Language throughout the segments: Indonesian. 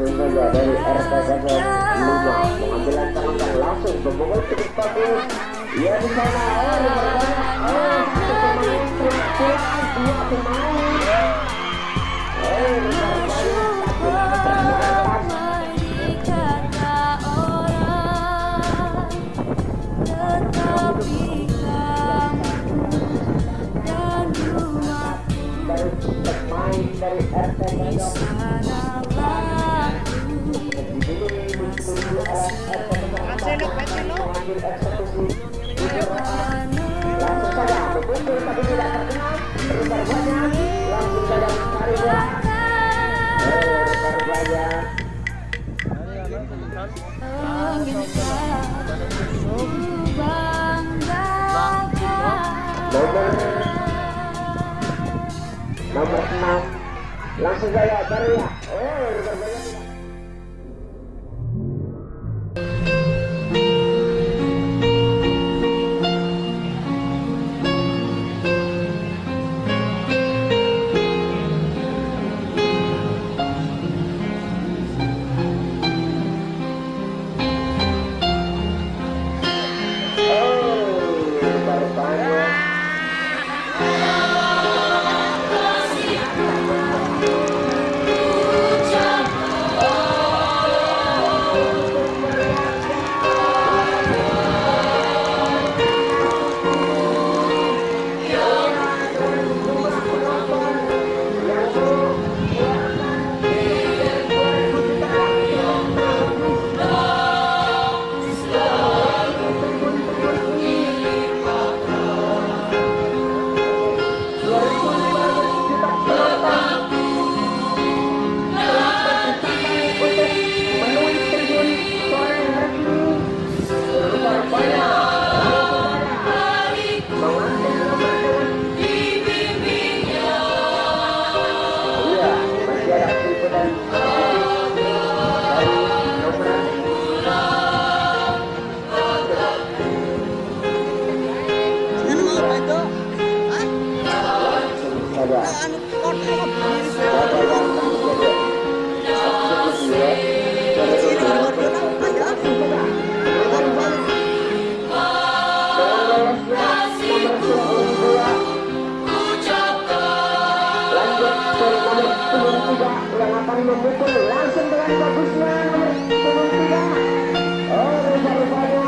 langsung dari RK saja Lima mengambil langkah-langkah langsung membobol ke bagus ya di sana oh diperbanyak oh satu pemain dua pemain oh Nomor 6 Langsung saya, baru ya. Oh, Bye. memukul langsung dengan bagusnya nomor tiga. Oh, rupa-rupanya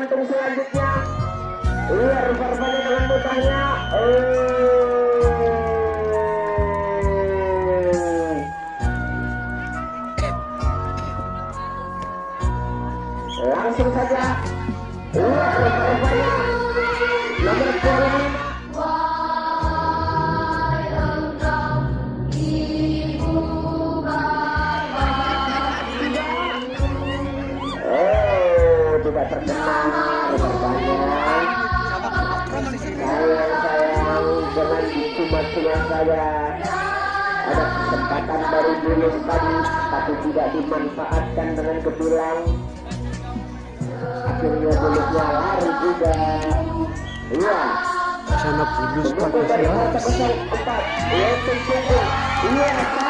momentum selanjutnya? Luar berbagai dengan langsung saja. Iya, Luar berbagai nomor punggung saya ada kesempatan baru lulus tadi tapi tidak dimanfaatkan dengan kebilang. Akhirnya bulusnya lari juga. Iya. Sana bulus dari ya punggung Iya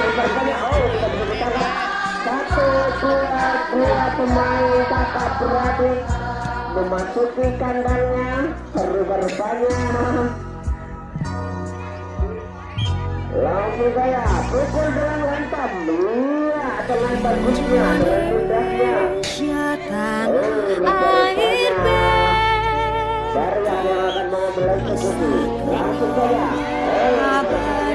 oh Satu dua dua Memasuki kandangnya Rupa-rupanya Langsung saya pukul dengan lantam Iya dengan bagusnya Dengan mudahnya Oh, air. Dari yang akan mengambil eksekusi Langsung saja Oh,